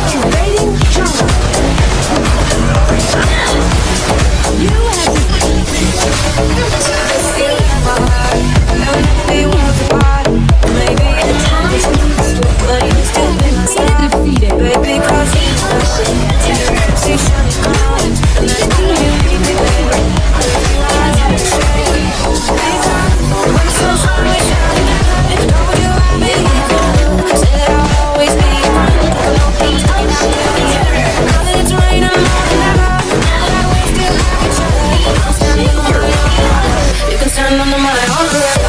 You have to be on the mother.